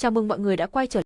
Chào mừng mọi người đã quay trở.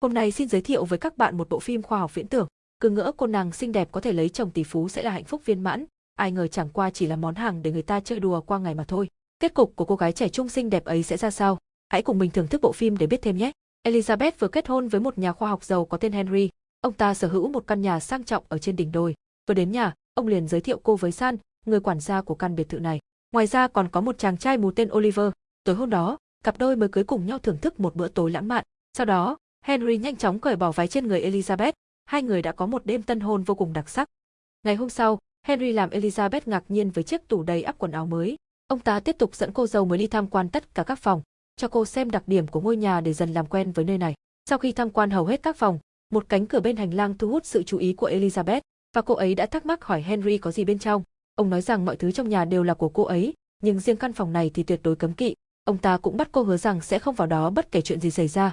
Hôm nay xin giới thiệu với các bạn một bộ phim khoa học viễn tưởng. Cứ ngỡ cô nàng xinh đẹp có thể lấy chồng tỷ phú sẽ là hạnh phúc viên mãn, ai ngờ chẳng qua chỉ là món hàng để người ta chơi đùa qua ngày mà thôi. Kết cục của cô gái trẻ trung xinh đẹp ấy sẽ ra sao? Hãy cùng mình thưởng thức bộ phim để biết thêm nhé. Elizabeth vừa kết hôn với một nhà khoa học giàu có tên Henry. Ông ta sở hữu một căn nhà sang trọng ở trên đỉnh đồi. Vừa đến nhà, ông liền giới thiệu cô với San, người quản gia của căn biệt thự này. Ngoài ra còn có một chàng trai mù tên Oliver. Tối hôm đó, cặp đôi mới cưới cùng nhau thưởng thức một bữa tối lãng mạn. Sau đó, Henry nhanh chóng cởi bỏ váy trên người Elizabeth, hai người đã có một đêm tân hôn vô cùng đặc sắc. Ngày hôm sau, Henry làm Elizabeth ngạc nhiên với chiếc tủ đầy ắp quần áo mới. Ông ta tiếp tục dẫn cô dâu mới đi tham quan tất cả các phòng, cho cô xem đặc điểm của ngôi nhà để dần làm quen với nơi này. Sau khi tham quan hầu hết các phòng, một cánh cửa bên hành lang thu hút sự chú ý của Elizabeth, và cô ấy đã thắc mắc hỏi Henry có gì bên trong. Ông nói rằng mọi thứ trong nhà đều là của cô ấy, nhưng riêng căn phòng này thì tuyệt đối cấm kỵ. Ông ta cũng bắt cô hứa rằng sẽ không vào đó bất kể chuyện gì xảy ra.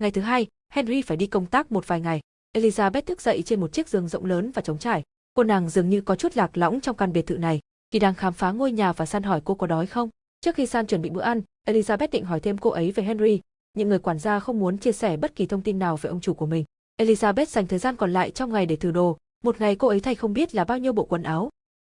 Ngày thứ hai, Henry phải đi công tác một vài ngày. Elizabeth thức dậy trên một chiếc giường rộng lớn và trống trải. Cô nàng dường như có chút lạc lõng trong căn biệt thự này. Khi đang khám phá ngôi nhà và San hỏi cô có đói không. Trước khi San chuẩn bị bữa ăn, Elizabeth định hỏi thêm cô ấy về Henry. Những người quản gia không muốn chia sẻ bất kỳ thông tin nào về ông chủ của mình. Elizabeth dành thời gian còn lại trong ngày để thử đồ. Một ngày cô ấy thay không biết là bao nhiêu bộ quần áo.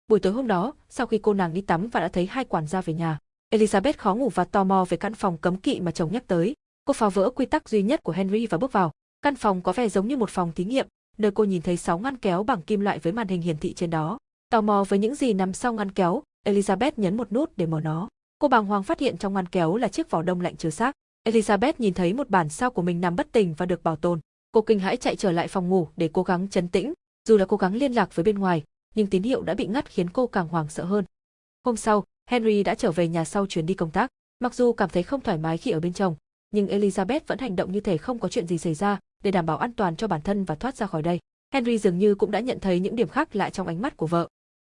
Buổi tối hôm đó, sau khi cô nàng đi tắm và đã thấy hai quản gia về nhà, Elizabeth khó ngủ và tò mò về căn phòng cấm kỵ mà chồng nhắc tới. Cô phá vỡ quy tắc duy nhất của Henry và bước vào. Căn phòng có vẻ giống như một phòng thí nghiệm, nơi cô nhìn thấy sáu ngăn kéo bằng kim loại với màn hình hiển thị trên đó. Tò mò với những gì nằm sau ngăn kéo, Elizabeth nhấn một nút để mở nó. Cô bàng hoàng phát hiện trong ngăn kéo là chiếc vỏ đông lạnh chứa xác. Elizabeth nhìn thấy một bản sao của mình nằm bất tỉnh và được bảo tồn. Cô kinh hãi chạy trở lại phòng ngủ để cố gắng chấn tĩnh, dù là cố gắng liên lạc với bên ngoài, nhưng tín hiệu đã bị ngắt khiến cô càng hoảng sợ hơn. Hôm sau, Henry đã trở về nhà sau chuyến đi công tác. Mặc dù cảm thấy không thoải mái khi ở bên chồng, nhưng Elizabeth vẫn hành động như thể không có chuyện gì xảy ra để đảm bảo an toàn cho bản thân và thoát ra khỏi đây. Henry dường như cũng đã nhận thấy những điểm khác lạ trong ánh mắt của vợ.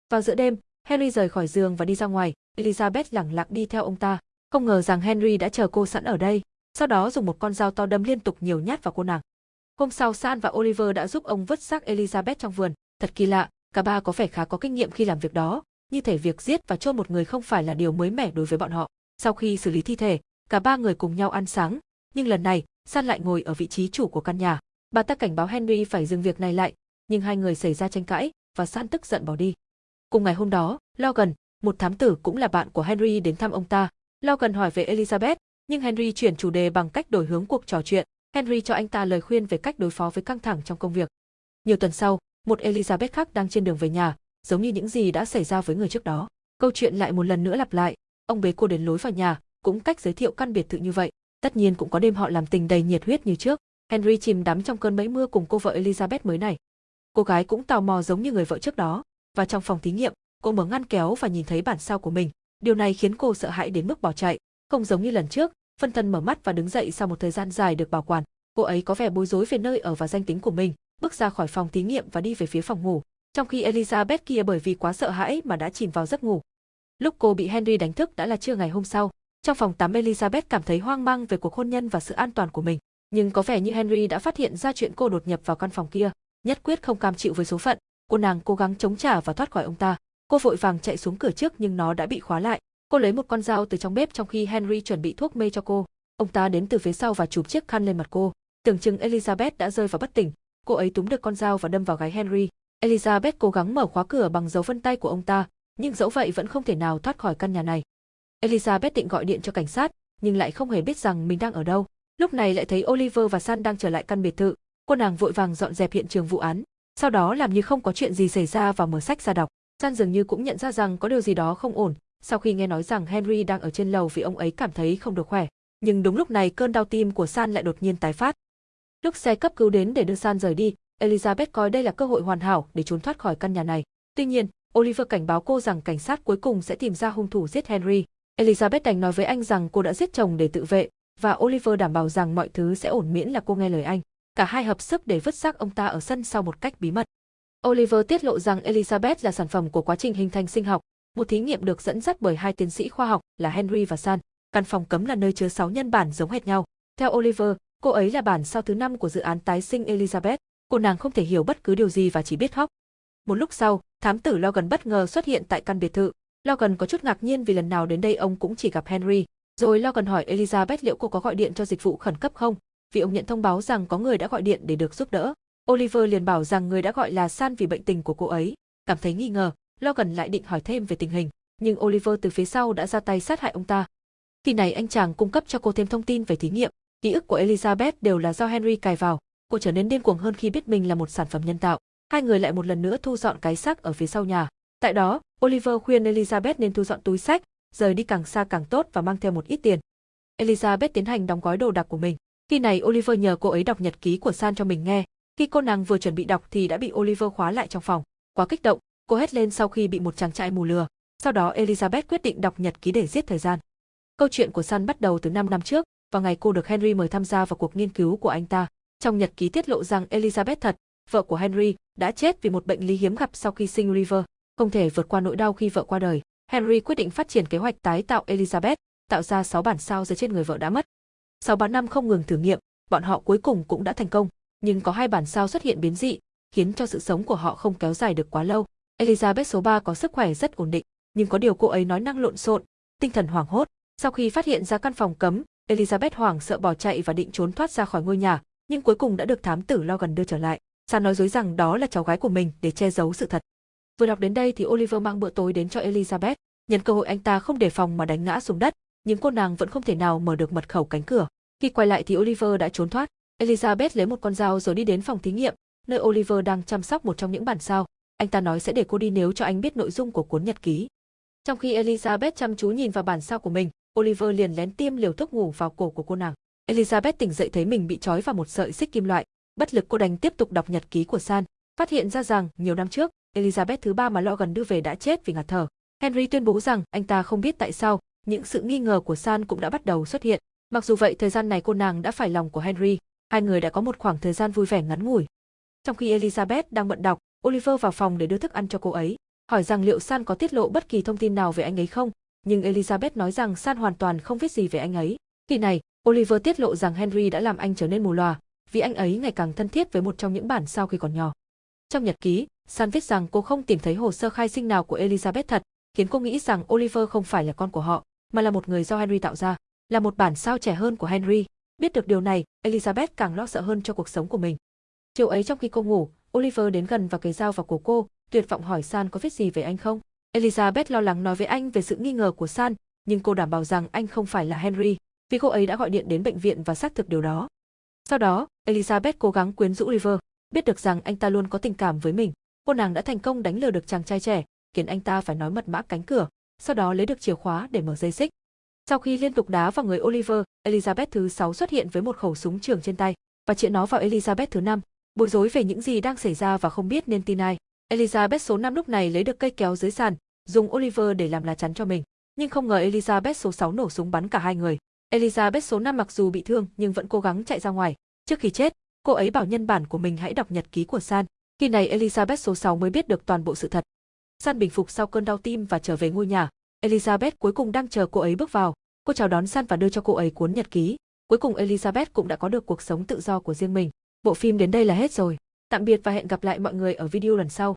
Vào giữa đêm, Henry rời khỏi giường và đi ra ngoài, Elizabeth lẳng lặng đi theo ông ta. Không ngờ rằng Henry đã chờ cô sẵn ở đây, sau đó dùng một con dao to đâm liên tục nhiều nhát vào cô nàng. Hôm sau San và Oliver đã giúp ông vứt xác Elizabeth trong vườn. Thật kỳ lạ, cả ba có vẻ khá có kinh nghiệm khi làm việc đó, như thể việc giết và chôn một người không phải là điều mới mẻ đối với bọn họ. Sau khi xử lý thi thể, cả ba người cùng nhau ăn sáng, nhưng lần này, San lại ngồi ở vị trí chủ của căn nhà. Bà ta cảnh báo Henry phải dừng việc này lại, nhưng hai người xảy ra tranh cãi và San tức giận bỏ đi. Cùng ngày hôm đó, Logan, một thám tử cũng là bạn của Henry đến thăm ông ta. Logan hỏi về Elizabeth, nhưng Henry chuyển chủ đề bằng cách đổi hướng cuộc trò chuyện. Henry cho anh ta lời khuyên về cách đối phó với căng thẳng trong công việc. Nhiều tuần sau, một Elizabeth khác đang trên đường về nhà, giống như những gì đã xảy ra với người trước đó. Câu chuyện lại một lần nữa lặp lại, ông bế cô đến lối vào nhà, cũng cách giới thiệu căn biệt thự như vậy. Tất nhiên cũng có đêm họ làm tình đầy nhiệt huyết như trước. Henry chìm đắm trong cơn bẫy mưa cùng cô vợ Elizabeth mới này. Cô gái cũng tò mò giống như người vợ trước đó, và trong phòng thí nghiệm, cô mở ngăn kéo và nhìn thấy bản sao của mình. Điều này khiến cô sợ hãi đến mức bỏ chạy, không giống như lần trước, phân thân mở mắt và đứng dậy sau một thời gian dài được bảo quản. Cô ấy có vẻ bối rối về nơi ở và danh tính của mình, bước ra khỏi phòng thí nghiệm và đi về phía phòng ngủ, trong khi Elizabeth kia bởi vì quá sợ hãi mà đã chìm vào giấc ngủ. Lúc cô bị Henry đánh thức đã là trưa ngày hôm sau. Trong phòng tắm Elizabeth cảm thấy hoang mang về cuộc hôn nhân và sự an toàn của mình, nhưng có vẻ như Henry đã phát hiện ra chuyện cô đột nhập vào căn phòng kia, nhất quyết không cam chịu với số phận, cô nàng cố gắng chống trả và thoát khỏi ông ta. Cô vội vàng chạy xuống cửa trước nhưng nó đã bị khóa lại. Cô lấy một con dao từ trong bếp trong khi Henry chuẩn bị thuốc mê cho cô. Ông ta đến từ phía sau và chụp chiếc khăn lên mặt cô. Tưởng chừng Elizabeth đã rơi vào bất tỉnh, cô ấy túm được con dao và đâm vào gáy Henry. Elizabeth cố gắng mở khóa cửa bằng dấu vân tay của ông ta, nhưng dẫu vậy vẫn không thể nào thoát khỏi căn nhà này. Elizabeth định gọi điện cho cảnh sát, nhưng lại không hề biết rằng mình đang ở đâu. Lúc này lại thấy Oliver và San đang trở lại căn biệt thự, cô nàng vội vàng dọn dẹp hiện trường vụ án, sau đó làm như không có chuyện gì xảy ra và mở sách ra đọc. San dường như cũng nhận ra rằng có điều gì đó không ổn, sau khi nghe nói rằng Henry đang ở trên lầu vì ông ấy cảm thấy không được khỏe. Nhưng đúng lúc này cơn đau tim của San lại đột nhiên tái phát. Lúc xe cấp cứu đến để đưa San rời đi, Elizabeth coi đây là cơ hội hoàn hảo để trốn thoát khỏi căn nhà này. Tuy nhiên, Oliver cảnh báo cô rằng cảnh sát cuối cùng sẽ tìm ra hung thủ giết Henry. Elizabeth đành nói với anh rằng cô đã giết chồng để tự vệ, và Oliver đảm bảo rằng mọi thứ sẽ ổn miễn là cô nghe lời anh. Cả hai hợp sức để vứt xác ông ta ở sân sau một cách bí mật. Oliver tiết lộ rằng Elizabeth là sản phẩm của quá trình hình thành sinh học, một thí nghiệm được dẫn dắt bởi hai tiến sĩ khoa học là Henry và San. Căn phòng cấm là nơi chứa 6 nhân bản giống hệt nhau. Theo Oliver, cô ấy là bản sao thứ năm của dự án tái sinh Elizabeth. Cô nàng không thể hiểu bất cứ điều gì và chỉ biết khóc. Một lúc sau, thám tử Logan bất ngờ xuất hiện tại căn biệt thự. Logan có chút ngạc nhiên vì lần nào đến đây ông cũng chỉ gặp Henry. Rồi Logan hỏi Elizabeth liệu cô có gọi điện cho dịch vụ khẩn cấp không, vì ông nhận thông báo rằng có người đã gọi điện để được giúp đỡ. Oliver liền bảo rằng người đã gọi là San vì bệnh tình của cô ấy. Cảm thấy nghi ngờ, Logan lại định hỏi thêm về tình hình, nhưng Oliver từ phía sau đã ra tay sát hại ông ta. Khi này anh chàng cung cấp cho cô thêm thông tin về thí nghiệm. Ký ức của Elizabeth đều là do Henry cài vào. Cô trở nên điên cuồng hơn khi biết mình là một sản phẩm nhân tạo. Hai người lại một lần nữa thu dọn cái xác ở phía sau nhà. Tại đó, Oliver khuyên Elizabeth nên thu dọn túi sách, rời đi càng xa càng tốt và mang theo một ít tiền. Elizabeth tiến hành đóng gói đồ đạc của mình. Khi này Oliver nhờ cô ấy đọc nhật ký của San cho mình nghe. Khi cô nàng vừa chuẩn bị đọc thì đã bị Oliver khóa lại trong phòng. Quá kích động, cô hét lên sau khi bị một chàng trai mù lừa. Sau đó Elizabeth quyết định đọc nhật ký để giết thời gian. Câu chuyện của San bắt đầu từ 5 năm trước, vào ngày cô được Henry mời tham gia vào cuộc nghiên cứu của anh ta. Trong nhật ký tiết lộ rằng Elizabeth thật, vợ của Henry, đã chết vì một bệnh lý hiếm gặp sau khi sinh River, không thể vượt qua nỗi đau khi vợ qua đời. Henry quyết định phát triển kế hoạch tái tạo Elizabeth, tạo ra 6 bản sao dưới trên người vợ đã mất. Sau 3 năm không ngừng thử nghiệm, bọn họ cuối cùng cũng đã thành công, nhưng có hai bản sao xuất hiện biến dị, khiến cho sự sống của họ không kéo dài được quá lâu. Elizabeth số 3 có sức khỏe rất ổn định, nhưng có điều cô ấy nói năng lộn xộn, tinh thần hoảng hốt. Sau khi phát hiện ra căn phòng cấm, Elizabeth hoảng sợ bỏ chạy và định trốn thoát ra khỏi ngôi nhà, nhưng cuối cùng đã được thám tử lo gần đưa trở lại. San nói dối rằng đó là cháu gái của mình để che giấu sự thật. Vừa đọc đến đây thì Oliver mang bữa tối đến cho Elizabeth, nhân cơ hội anh ta không đề phòng mà đánh ngã xuống đất, nhưng cô nàng vẫn không thể nào mở được mật khẩu cánh cửa. Khi quay lại thì Oliver đã trốn thoát. Elizabeth lấy một con dao rồi đi đến phòng thí nghiệm, nơi Oliver đang chăm sóc một trong những bản sao. Anh ta nói sẽ để cô đi nếu cho anh biết nội dung của cuốn nhật ký. Trong khi Elizabeth chăm chú nhìn vào bản sao của mình, Oliver liền lén tiêm liều thuốc ngủ vào cổ của cô nàng. Elizabeth tỉnh dậy thấy mình bị trói vào một sợi xích kim loại, bất lực cô đành tiếp tục đọc nhật ký của San, phát hiện ra rằng nhiều năm trước, Elizabeth thứ ba mà Logan đưa về đã chết vì ngạt thở. Henry tuyên bố rằng anh ta không biết tại sao, những sự nghi ngờ của San cũng đã bắt đầu xuất hiện. Mặc dù vậy thời gian này cô nàng đã phải lòng của Henry, hai người đã có một khoảng thời gian vui vẻ ngắn ngủi. Trong khi Elizabeth đang bận đọc, Oliver vào phòng để đưa thức ăn cho cô ấy, hỏi rằng liệu San có tiết lộ bất kỳ thông tin nào về anh ấy không, nhưng Elizabeth nói rằng San hoàn toàn không biết gì về anh ấy. Khi này, Oliver tiết lộ rằng Henry đã làm anh trở nên mù lòa, vì anh ấy ngày càng thân thiết với một trong những bản sao khi còn nhỏ. Trong nhật ký, San viết rằng cô không tìm thấy hồ sơ khai sinh nào của Elizabeth thật, khiến cô nghĩ rằng Oliver không phải là con của họ, mà là một người do Henry tạo ra, là một bản sao trẻ hơn của Henry. Biết được điều này, Elizabeth càng lo sợ hơn cho cuộc sống của mình. Chiều ấy trong khi cô ngủ, Oliver đến gần và cấy dao vào cổ cô, tuyệt vọng hỏi San có viết gì về anh không. Elizabeth lo lắng nói với anh về sự nghi ngờ của San, nhưng cô đảm bảo rằng anh không phải là Henry, vì cô ấy đã gọi điện đến bệnh viện và xác thực điều đó. Sau đó, Elizabeth cố gắng quyến rũ River, biết được rằng anh ta luôn có tình cảm với mình. Cô nàng đã thành công đánh lừa được chàng trai trẻ, khiến anh ta phải nói mật mã cánh cửa, sau đó lấy được chìa khóa để mở dây xích. Sau khi liên tục đá vào người Oliver, Elizabeth thứ 6 xuất hiện với một khẩu súng trường trên tay và chĩa nó vào Elizabeth thứ 5, bối rối về những gì đang xảy ra và không biết nên tin ai. Elizabeth số 5 lúc này lấy được cây kéo dưới sàn, dùng Oliver để làm lá chắn cho mình. Nhưng không ngờ Elizabeth số 6 nổ súng bắn cả hai người. Elizabeth số 5 mặc dù bị thương nhưng vẫn cố gắng chạy ra ngoài. Trước khi chết, cô ấy bảo nhân bản của mình hãy đọc nhật ký của San. Khi này Elizabeth số 6 mới biết được toàn bộ sự thật. San bình phục sau cơn đau tim và trở về ngôi nhà. Elizabeth cuối cùng đang chờ cô ấy bước vào. Cô chào đón San và đưa cho cô ấy cuốn nhật ký. Cuối cùng Elizabeth cũng đã có được cuộc sống tự do của riêng mình. Bộ phim đến đây là hết rồi. Tạm biệt và hẹn gặp lại mọi người ở video lần sau.